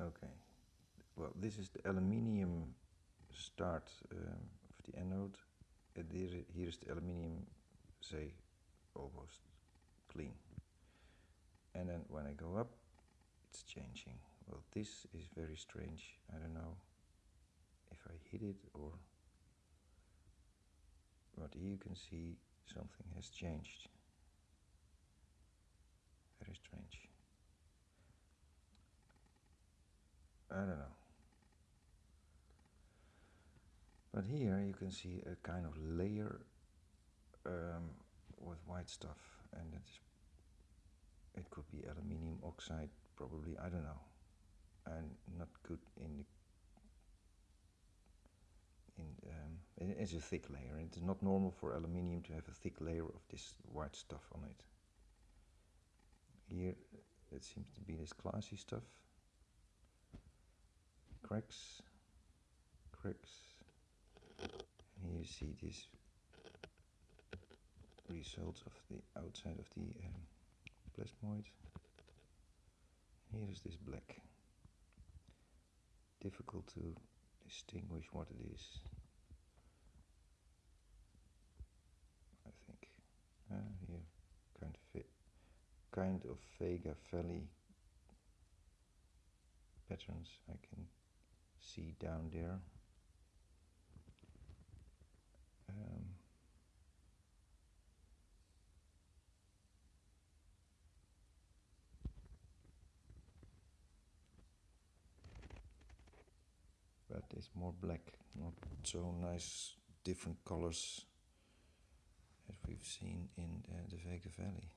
Okay, well this is the aluminium start um, of the anode. And here, here is the aluminium, say, almost clean. And then when I go up, it's changing. Well, this is very strange. I don't know if I hit it or... But here you can see something has changed. Very strange. I don't know. But here you can see a kind of layer um, with white stuff and it is it could be aluminium oxide probably I don't know and not good in the in um, it is a thick layer it is not normal for aluminium to have a thick layer of this white stuff on it here it seems to be this glassy stuff cracks cracks and you see this result of the outside of the um, plasmoid. Here is this black. Difficult to distinguish what it is. I think. Uh, here, kind of kind of Vega Valley patterns I can see down there. Um, but it's more black, not so nice different colors as we've seen in uh, the Vega Valley.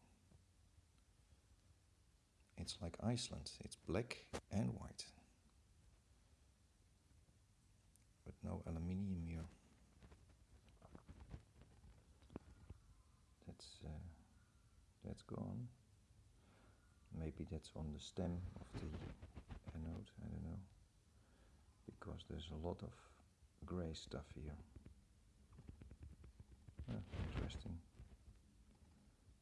It's like Iceland, it's black and white. But no aluminium here. That's, uh, that's gone. Maybe that's on the stem of the anode, I don't know because there's a lot of gray stuff here. Ah, interesting.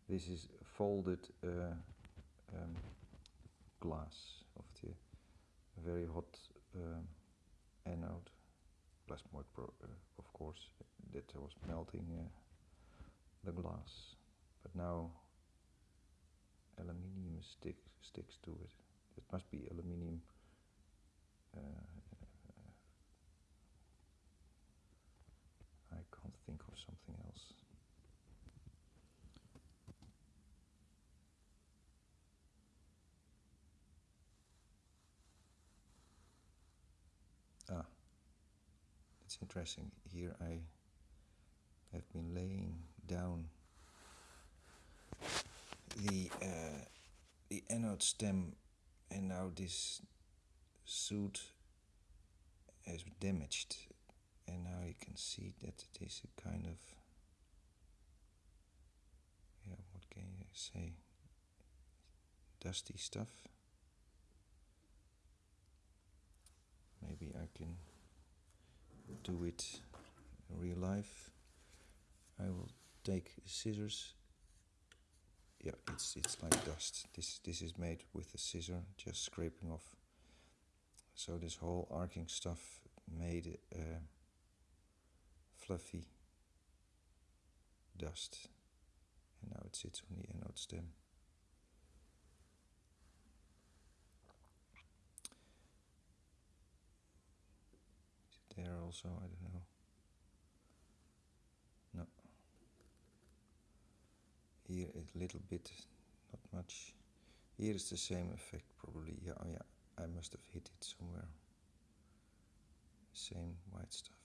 This is folded uh, um, glass of the very hot uh, anode, plasmoid, uh, of course, that was melting uh, the glass. But now aluminium stick, sticks to it. It must be aluminium uh, I can't think of something else. Ah, it's interesting. Here I have been laying down the uh, the anode stem, and now this suit has damaged. And now you can see that it is a kind of yeah what can you say? Dusty stuff. Maybe I can do it in real life. I will take scissors. Yeah it's it's like dust. This this is made with a scissor just scraping off. So this whole arcing stuff made uh, fluffy dust. And now it sits on the anode stem. Is it there also? I don't know. No. Here a little bit, not much. Here is the same effect probably. Yeah, oh yeah, I must have hit it somewhere. Same white stuff.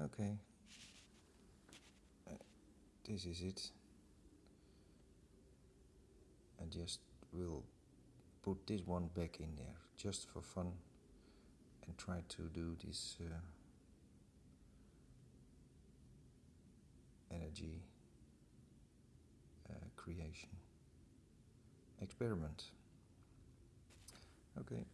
Okay. Uh, this is it. I just will put this one back in there just for fun and try to do this uh, energy uh, creation experiment. Okay.